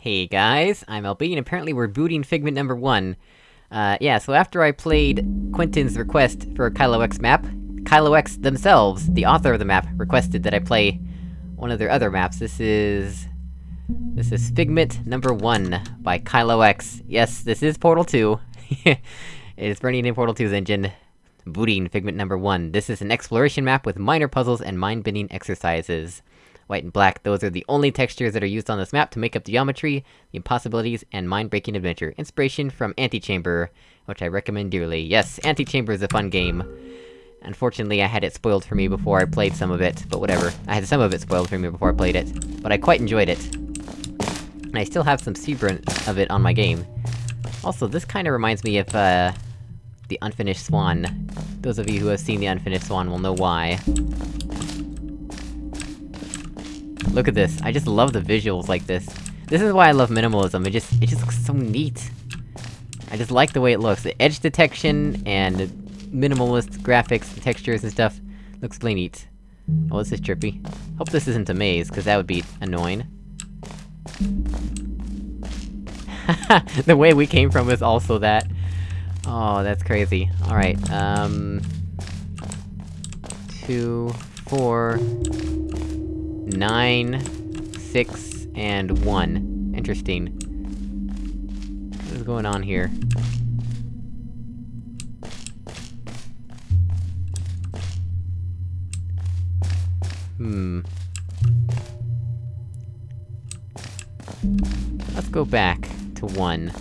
Hey guys, I'm LB, and apparently we're booting Figment number one. Uh, yeah, so after I played Quentin's request for a Kylo X map, Kylo X themselves, the author of the map, requested that I play one of their other maps. This is... This is Figment number one, by Kylo X. Yes, this is Portal 2. it is burning in Portal 2's engine. Booting Figment number one. This is an exploration map with minor puzzles and mind-bending exercises white and black, those are the only textures that are used on this map to make up the geometry, the impossibilities, and mind-breaking adventure. Inspiration from Antichamber, which I recommend dearly. Yes, Antichamber is a fun game. Unfortunately, I had it spoiled for me before I played some of it, but whatever. I had some of it spoiled for me before I played it. But I quite enjoyed it. And I still have some seaburn of it on my game. Also, this kinda reminds me of, uh... The Unfinished Swan. Those of you who have seen The Unfinished Swan will know why. Look at this, I just love the visuals like this. This is why I love minimalism, it just- it just looks so neat. I just like the way it looks. The edge detection, and minimalist graphics, and textures and stuff, looks really neat. Oh, this is trippy. Hope this isn't a maze, cause that would be annoying. the way we came from is also that. Oh, that's crazy. Alright, um... Two... Four... Nine, six, and one. Interesting. What is going on here? Hmm... Let's go back to one.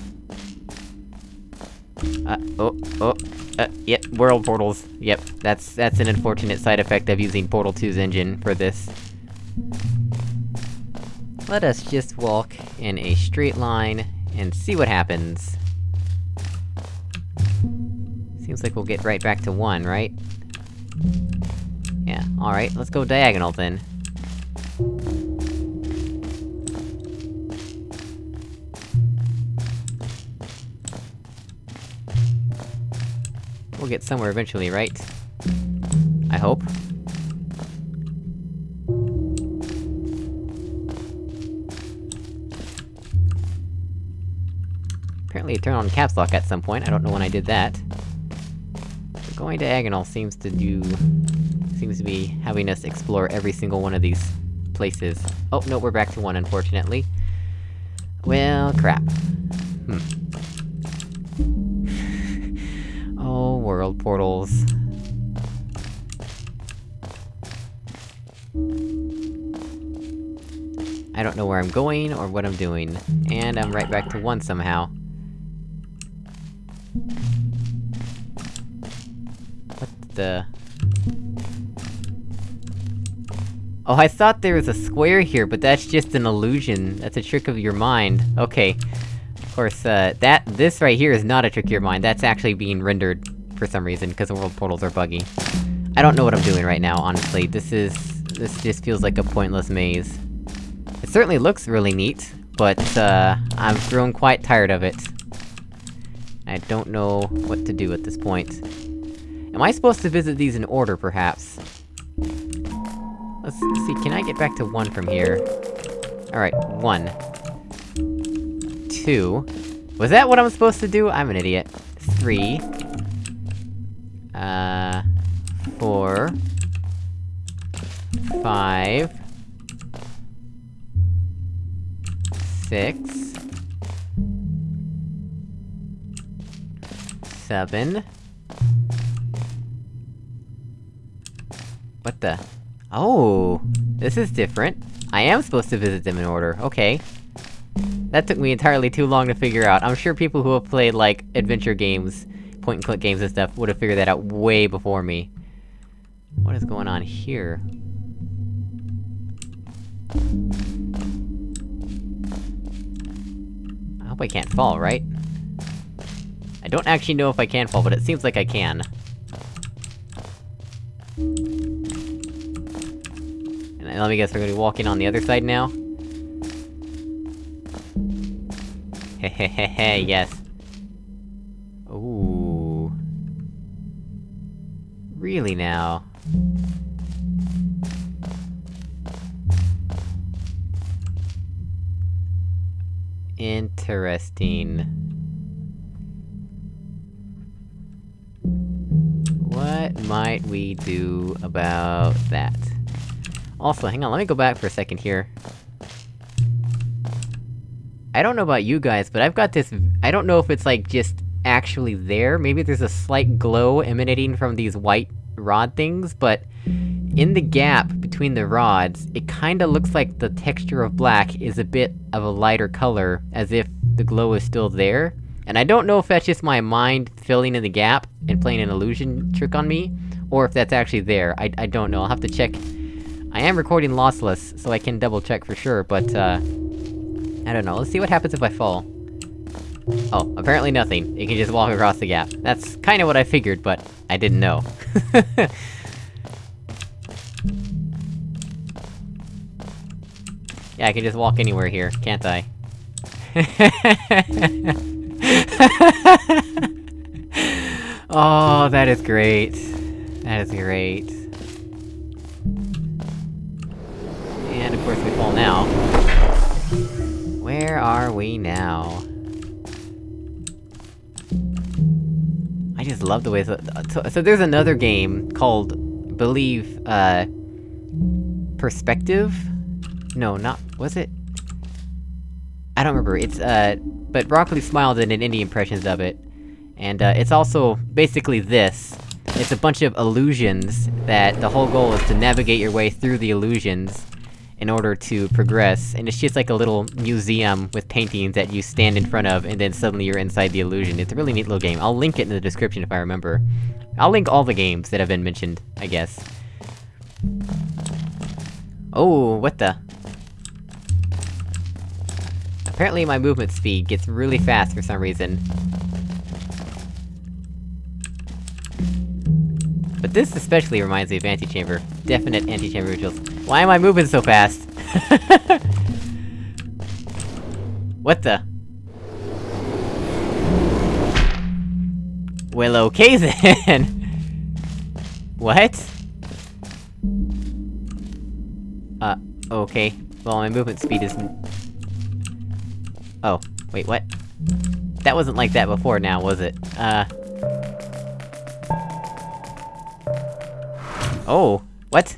Uh, oh, oh, uh, yep, world portals. Yep, that's- that's an unfortunate side effect of using Portal 2's engine for this. Let us just walk in a straight line, and see what happens. Seems like we'll get right back to one, right? Yeah, alright, let's go diagonal then. We'll get somewhere eventually, right? I hope. Apparently turn on caps lock at some point, I don't know when I did that. But going diagonal seems to do... seems to be having us explore every single one of these places. Oh, no, we're back to one, unfortunately. Well, crap. Hmm. oh, world portals. I don't know where I'm going, or what I'm doing. And I'm right back to one somehow. The... Oh, I thought there was a square here, but that's just an illusion. That's a trick of your mind. Okay. Of course, uh, that- this right here is not a trick of your mind, that's actually being rendered for some reason, because the world portals are buggy. I don't know what I'm doing right now, honestly. This is... this just feels like a pointless maze. It certainly looks really neat, but, uh, I've grown quite tired of it. I don't know what to do at this point. Am I supposed to visit these in order, perhaps? Let's, see, can I get back to one from here? Alright, one. Two. Was that what I'm supposed to do? I'm an idiot. Three. Uh... Four. Five. Six. Seven. What the? Oh! This is different. I am supposed to visit them in order, okay. That took me entirely too long to figure out. I'm sure people who have played, like, adventure games, point-and-click games and stuff, would have figured that out way before me. What is going on here? I hope I can't fall, right? I don't actually know if I can fall, but it seems like I can. And let me guess, we're gonna be walking on the other side now? Hehehehe, yes. Ooh. Really now? Interesting. What might we do about that? Also, hang on, let me go back for a second here. I don't know about you guys, but I've got this- I don't know if it's like, just actually there, maybe there's a slight glow emanating from these white rod things, but... In the gap between the rods, it kinda looks like the texture of black is a bit of a lighter color, as if the glow is still there. And I don't know if that's just my mind filling in the gap and playing an illusion trick on me, or if that's actually there. I- I don't know, I'll have to check. I am recording lossless, so I can double check for sure, but, uh... I don't know, let's see what happens if I fall. Oh, apparently nothing. You can just walk across the gap. That's kinda what I figured, but I didn't know. Yeah, I can just walk anywhere here, can't I? oh, that is great. That is great. Course we fall now. Where are we now? I just love the way- so, so, so there's another game called, believe, uh... Perspective? No, not- was it? I don't remember, it's, uh... But Broccoli smiled in an indie impressions of it. And, uh, it's also basically this. It's a bunch of illusions, that the whole goal is to navigate your way through the illusions, in order to progress, and it's just like a little museum with paintings that you stand in front of, and then suddenly you're inside the illusion. It's a really neat little game. I'll link it in the description if I remember. I'll link all the games that have been mentioned, I guess. Oh, what the? Apparently my movement speed gets really fast for some reason. This especially reminds me of Antichamber. Definite Antichamber rituals. Why am I moving so fast? what the? Well, okay then! what? Uh, okay. Well, my movement speed is... Oh, wait, what? That wasn't like that before now, was it? Uh... Oh, what?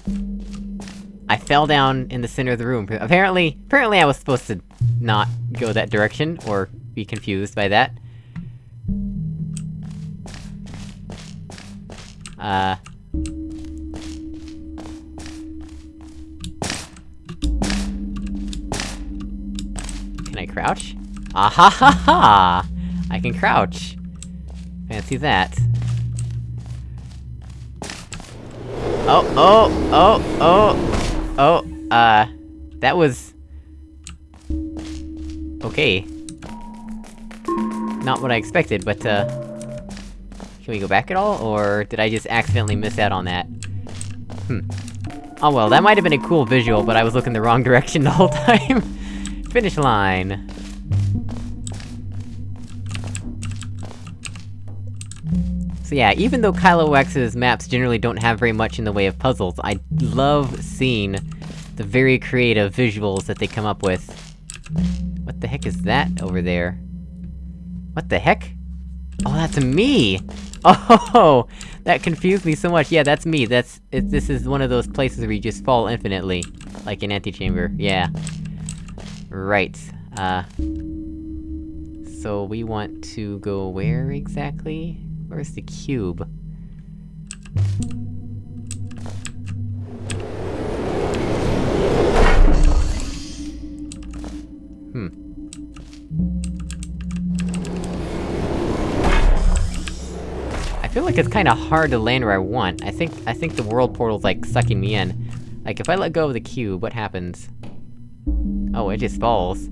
I fell down in the center of the room. Apparently- apparently I was supposed to not go that direction, or be confused by that. Uh... Can I crouch? Ah ha ha ha! I can crouch! Fancy that. Oh, oh, oh, oh, oh, uh, that was... Okay. Not what I expected, but, uh... Can we go back at all, or did I just accidentally miss out on that? Hmm. Oh well, that might have been a cool visual, but I was looking the wrong direction the whole time! Finish line! So yeah, even though Kylo X's maps generally don't have very much in the way of puzzles, I love seeing the very creative visuals that they come up with. What the heck is that over there? What the heck? Oh, that's me! Oh, that confused me so much. Yeah, that's me. That's- it, this is one of those places where you just fall infinitely. Like in Antichamber, yeah. Right, uh... So we want to go where exactly? Where's the cube? Hmm. I feel like it's kinda hard to land where I want. I think- I think the world portal's like, sucking me in. Like, if I let go of the cube, what happens? Oh, it just falls.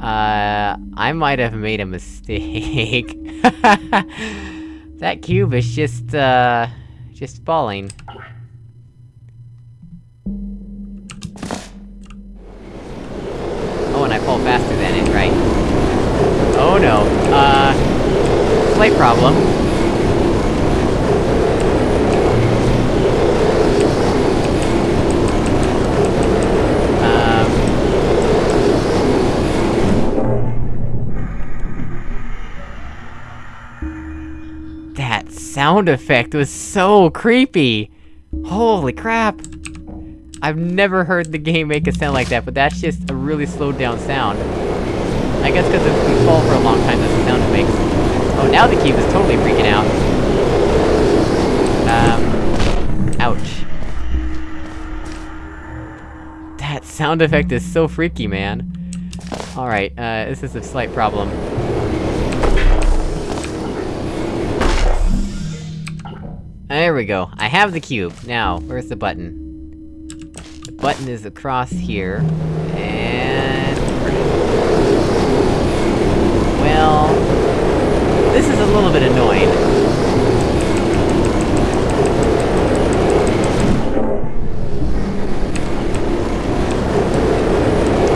Uh, I might have made a mistake. that cube is just, uh... just falling. Oh, and I fall faster than it, right? Oh no, uh... Slight problem. Sound effect was so creepy! Holy crap! I've never heard the game make a sound like that, but that's just a really slowed down sound. I guess because if we fall for a long time, that's the sound it makes. Oh, now the cube is totally freaking out. Um... Ouch. That sound effect is so freaky, man. Alright, uh, this is a slight problem. There we go. I have the cube. Now, where's the button? The button is across here, and... Well... This is a little bit annoying.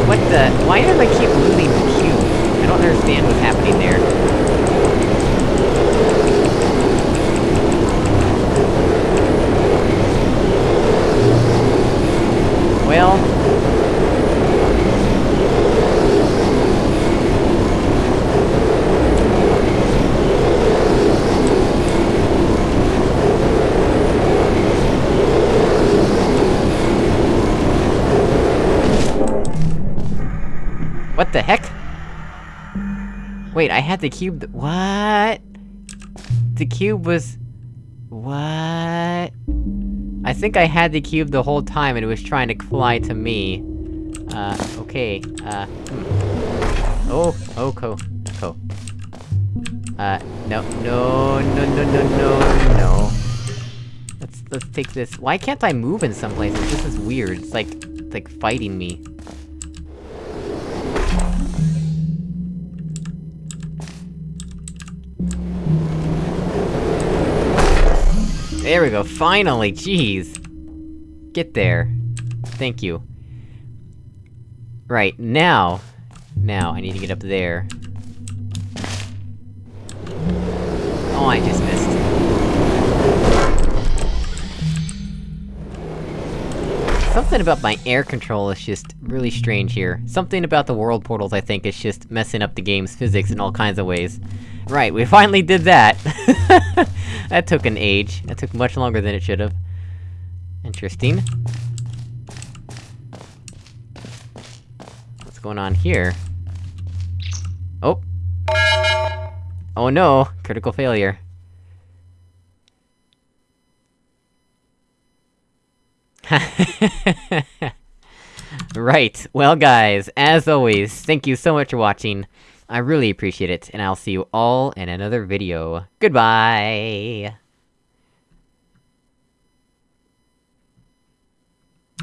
What the- why do I keep losing the cube? I don't understand what's happening there. Well... What the heck? Wait, I had the cube th- what? The cube was... What? I think I had the cube the whole time and it was trying to fly to me. Uh, okay, uh, hmm. Oh, oh, co, co. Uh, no, no, no, no, no, no, no. Let's- let's take this- why can't I move in some places? This is weird, it's like- it's like fighting me. There we go, finally, jeez! Get there. Thank you. Right, now... Now, I need to get up there. Oh, I just missed. Something about my air control is just really strange here. Something about the world portals, I think, is just messing up the game's physics in all kinds of ways. Right, we finally did that! that took an age. That took much longer than it should've. Interesting. What's going on here? Oh! Oh no! Critical failure. right, well guys, as always, thank you so much for watching. I really appreciate it, and I'll see you all in another video. Goodbye!